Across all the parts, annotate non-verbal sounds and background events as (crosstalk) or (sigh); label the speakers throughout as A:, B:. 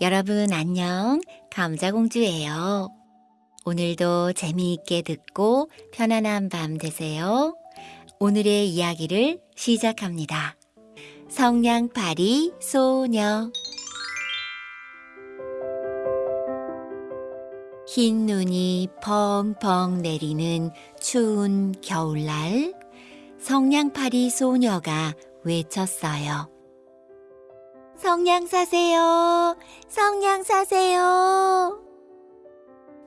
A: 여러분 안녕. 감자공주예요. 오늘도 재미있게 듣고 편안한 밤 되세요. 오늘의 이야기를 시작합니다. 성냥팔이 소녀 흰 눈이 펑펑 내리는 추운 겨울날 성냥팔이 소녀가 외쳤어요. 성냥 사세요. 성냥 사세요.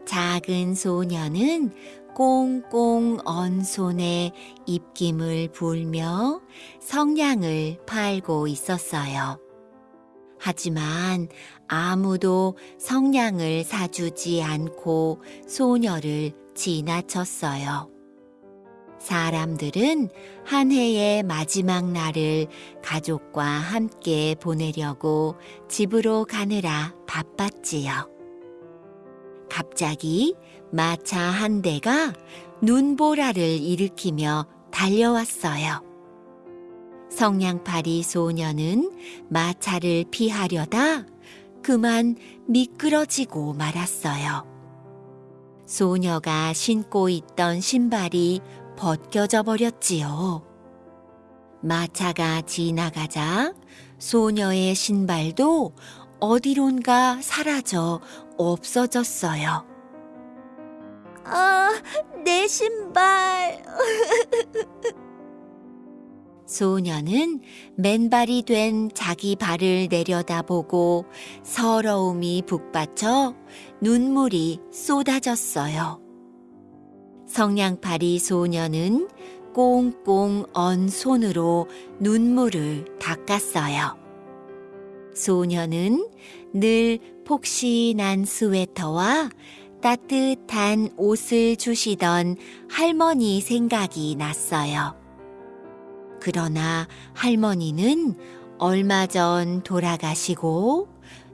A: 작은 소녀는 꽁꽁 언 손에 입김을 불며 성냥을 팔고 있었어요. 하지만 아무도 성냥을 사주지 않고 소녀를 지나쳤어요. 사람들은 한 해의 마지막 날을 가족과 함께 보내려고 집으로 가느라 바빴지요. 갑자기 마차 한 대가 눈보라를 일으키며 달려왔어요. 성냥팔이 소녀는 마차를 피하려다 그만 미끄러지고 말았어요. 소녀가 신고 있던 신발이 벗겨져 버렸지요. 마차가 지나가자 소녀의 신발도 어디론가 사라져 없어졌어요.
B: 아, 내 신발. (laughs)
A: 소녀는 맨발이 된 자기 발을 내려다보고 서러움이 북받쳐 눈물이 쏟아졌어요. 성냥팔이 소녀는 꽁꽁 언 손으로 눈물을 닦았어요. 소녀는 늘 폭신한 스웨터와 따뜻한 옷을 주시던 할머니 생각이 났어요. 그러나 할머니는 얼마 전 돌아가시고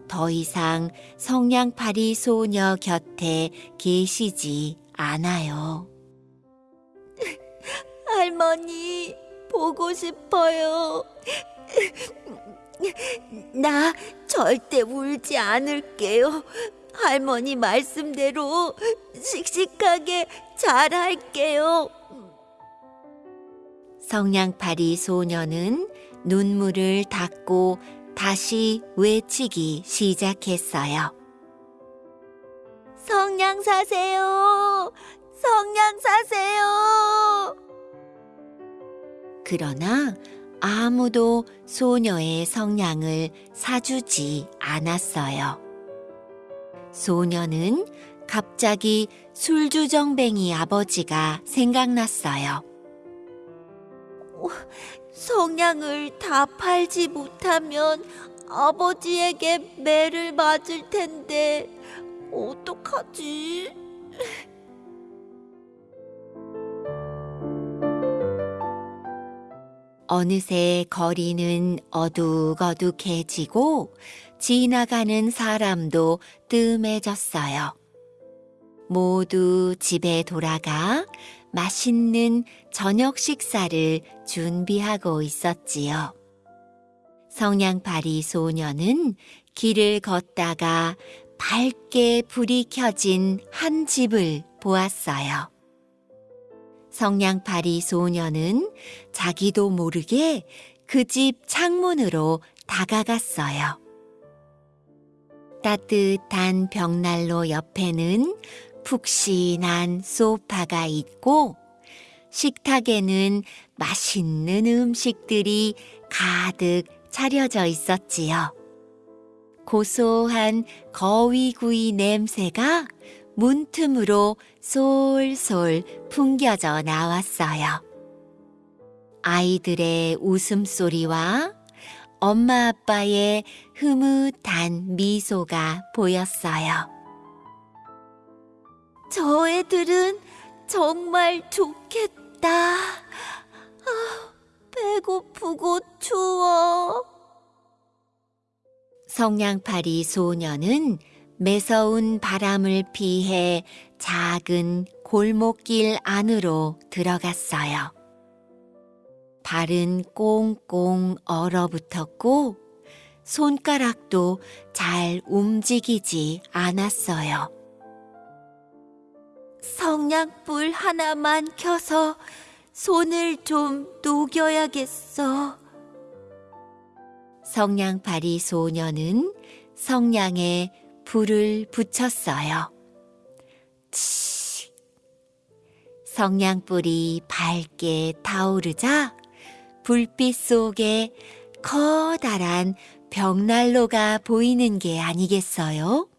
A: 더 이상 성냥팔이 소녀 곁에 계시지 않아요.
B: 할머니, 보고 싶어요. 나 절대 울지 않을게요. 할머니 말씀대로 씩씩하게 잘할게요.
A: 성냥팔이 소녀는 눈물을 닦고 다시 외치기 시작했어요.
B: 성냥 사세요. 성냥 사세요.
A: 그러나 아무도 소녀의 성냥을 사주지 않았어요. 소녀는 갑자기 술주정뱅이 아버지가 생각났어요.
B: 성냥을 다 팔지 못하면 아버지에게 매를 맞을 텐데 어떡하지?
A: 어느새 거리는 어둑어둑해지고 지나가는 사람도 뜸해졌어요. 모두 집에 돌아가 맛있는 저녁 식사를 준비하고 있었지요. 성냥팔이 소녀는 길을 걷다가 밝게 불이 켜진 한 집을 보았어요. 성냥팔이 소녀는 자기도 모르게 그 집 창문으로 다가갔어요. 따뜻한 벽난로 옆에는 푹신한 소파가 있고 식탁에는 맛있는 음식들이 가득 차려져 있었지요. 고소한 거위구이 냄새가 문틈으로 솔솔 풍겨져 나왔어요. 아이들의 웃음소리와 엄마 아빠의 흐뭇한 미소가 보였어요.
B: 저 애들은 정말 좋겠다. 아, 배고프고 추워.
A: 성냥팔이 소녀는 매서운 바람을 피해 작은 골목길 안으로 들어갔어요. 발은 꽁꽁 얼어붙었고 손가락도 잘 움직이지 않았어요.
B: 성냥불 하나만 켜서 손을 좀 녹여야겠어.
A: 성냥팔이 소녀는 성냥에 불을 붙였어요. 치. 성냥불이 밝게 타오르자 불빛 속에 커다란 벽난로가 보이는 게 아니겠어요?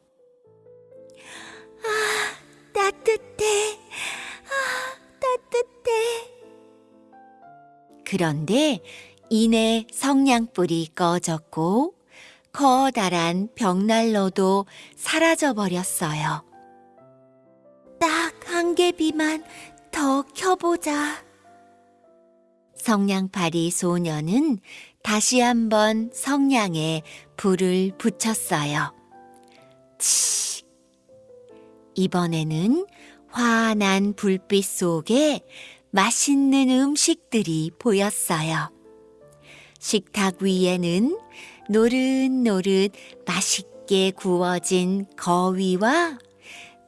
B: 따뜻해. 아, 따뜻해.
A: 그런데 이내 성냥불이 꺼졌고 커다란 벽난로도 사라져 버렸어요.
B: 딱 한 개비만 더 켜보자.
A: 성냥팔이 소녀는 다시 한번 성냥에 불을 붙였어요. 치. 이번에는 환한 불빛 속에 맛있는 음식들이 보였어요. 식탁 위에는 노릇노릇 맛있게 구워진 거위와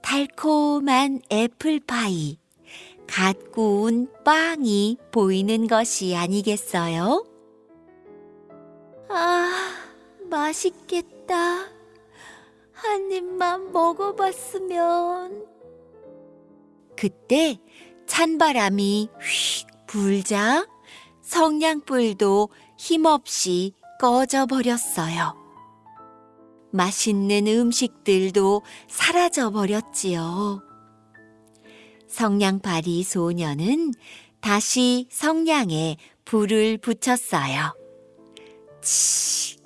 A: 달콤한 애플파이, 갓 구운 빵이 보이는 것이 아니겠어요?
B: 아, 맛있겠다. 한 입만 먹어봤으면.
A: 그때 찬바람이 휙 불자 성냥불도 힘없이 꺼져 버렸어요. 맛있는 음식들도 사라져 버렸지요. 성냥팔이 소녀는 다시 성냥에 불을 붙였어요. 치.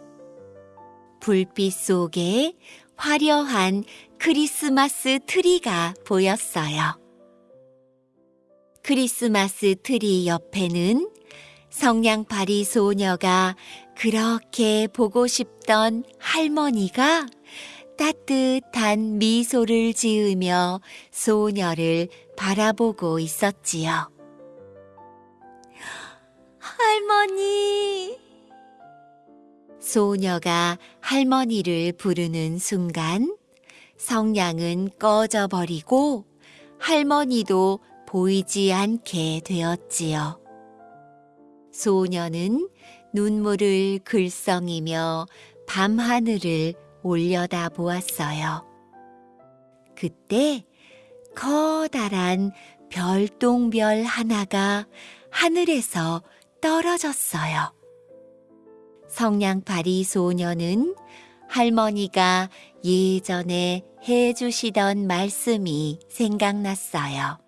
A: 불빛 속에 화려한 크리스마스 트리가 보였어요. 크리스마스 트리 옆에는 성냥팔이 소녀가 그렇게 보고 싶던 할머니가 따뜻한 미소를 지으며 소녀를 바라보고 있었지요.
B: 할머니,
A: 소녀가 할머니를 부르는 순간 성냥은 꺼져 버리고 할머니도 보이지 않게 되었지요. 소녀는 눈물을 글썽이며 밤하늘을 올려다 보았어요. 그때 커다란 별똥별 하나가 하늘에서 떨어졌어요. 성냥팔이 소녀는 할머니가 예전에 해주시던 말씀이 생각났어요.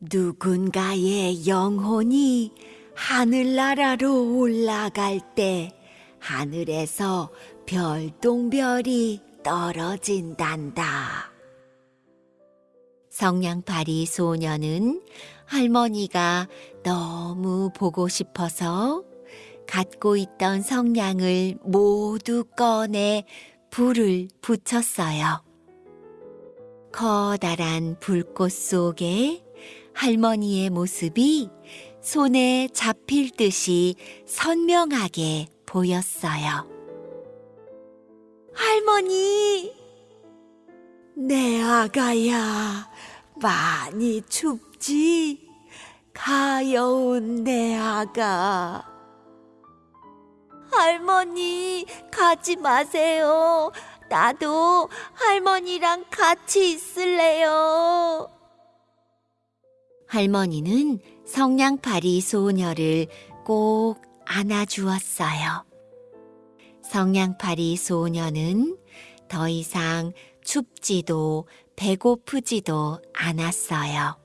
A: 누군가의 영혼이 하늘나라로 올라갈 때 하늘에서 별똥별이 떨어진단다. 성냥팔이 소녀는 할머니가 너무 보고 싶어서 갖고 있던 성냥을 모두 꺼내 불을 붙였어요. 커다란 불꽃 속에 할머니의 모습이 손에 잡힐 듯이 선명하게 보였어요.
B: 할머니,
C: 내 아가야, 많이 춥지? 가여운 내 아가.
B: 할머니, 가지 마세요. 나도 할머니랑 같이 있을래요.
A: 할머니는 성냥팔이 소녀를 꼭 안아주었어요. 성냥팔이 소녀는 더 이상 춥지도 배고프지도 않았어요.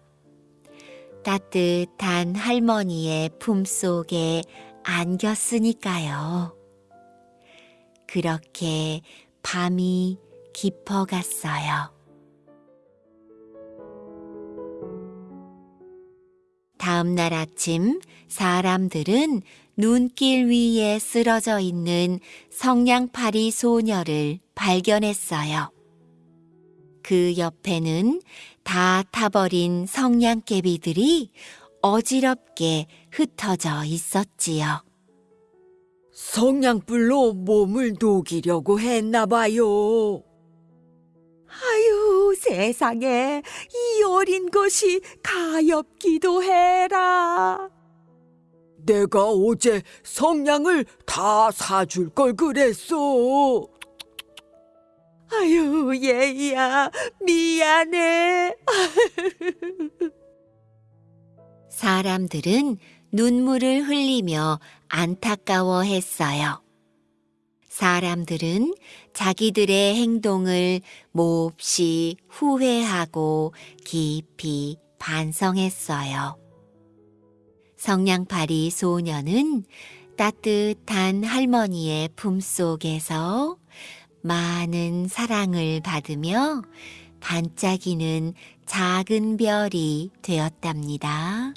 A: 따뜻한 할머니의 품속에 안겼으니까요. 그렇게 밤이 깊어갔어요. 다음 날 아침 사람들은 눈길 위에 쓰러져 있는 성냥팔이 소녀를 발견했어요. 그 옆에는 다 타버린 성냥개비들이 어지럽게 흩어져 있었지요.
C: 성냥불로 몸을 녹이려고 했나 봐요. 아유, 세상에 이 어린 것이 가엾기도 해라. 내가 어제 성냥을 다 사줄 걸 그랬어. 아유, 얘야, 미안해.
A: 사람들은 눈물을 흘리며 안타까워 했어요. 사람들은 자기들의 행동을 몹시 후회하고 깊이 반성했어요. 성냥팔이 소녀는 따뜻한 할머니의 품속에서 많은 사랑을 받으며 반짝이는 작은 별이 되었답니다.